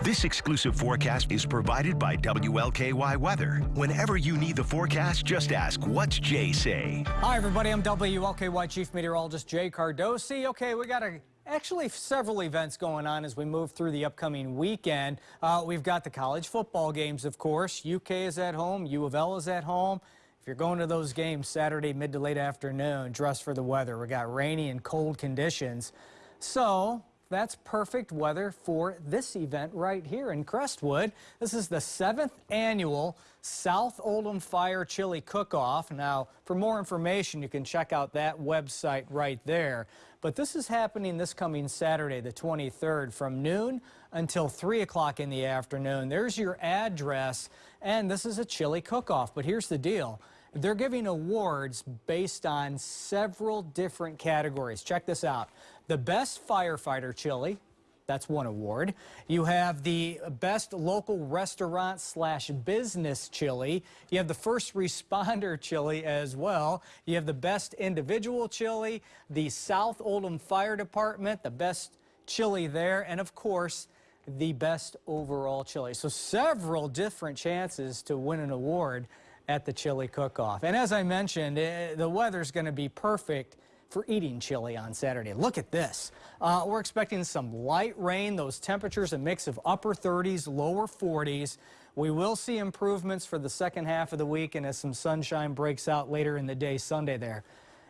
This exclusive forecast is provided by WLKY Weather. Whenever you need the forecast, just ask, what's Jay say? Hi, everybody. I'm WLKY Chief Meteorologist Jay Cardosi. Okay, we got a actually several events going on as we move through the upcoming weekend. Uh, we've got the college football games, of course. UK is at home, U of L is at home. If you're going to those games Saturday mid to late afternoon, dress for the weather. We got rainy and cold conditions. So that's perfect weather for this event right here in Crestwood. This is the seventh annual South Oldham Fire Chili Cook-Off. Now, for more information, you can check out that website right there. But this is happening this coming Saturday, the 23rd, from noon until 3 o'clock in the afternoon. There's your address, and this is a chili cook-off. But here's the deal. They're giving awards based on several different categories. Check this out. The best firefighter chili, that's one award. You have the best local restaurant slash business chili. You have the first responder chili as well. You have the best individual chili, the South Oldham Fire Department, the best chili there, and of course, the best overall chili. So several different chances to win an award at the chili cook-off. And as I mentioned, eh, the weather's going to be perfect for eating chili on Saturday. Look at this. Uh, we're expecting some light rain. Those temperatures a mix of upper 30s, lower 40s. We will see improvements for the second half of the week and as some sunshine breaks out later in the day Sunday there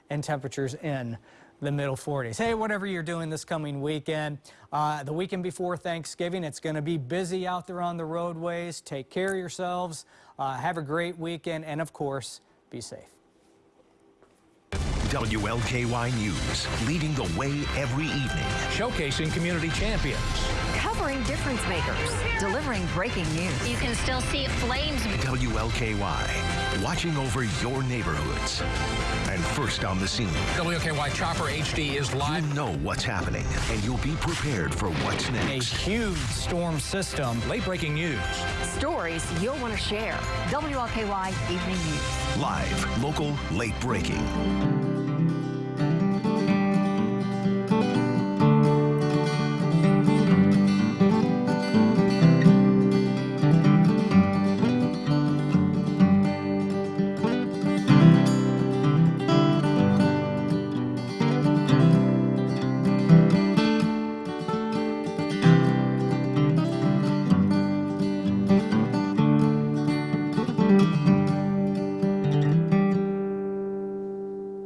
and temperatures in the middle 40s. Hey, whatever you're doing this coming weekend, uh, the weekend before Thanksgiving, it's going to be busy out there on the roadways. Take care of yourselves. Uh, have a great weekend, and of course, be safe. WLKY News, leading the way every evening. Showcasing community champions. Covering difference makers. Delivering breaking news. You can still see flames. WLKY, watching over your neighborhoods. And first on the scene. WLKY Chopper HD is live. You know what's happening, and you'll be prepared for what's next. A huge storm system. Late breaking news. Stories you'll want to share. WLKY Evening News. Live, local, late breaking.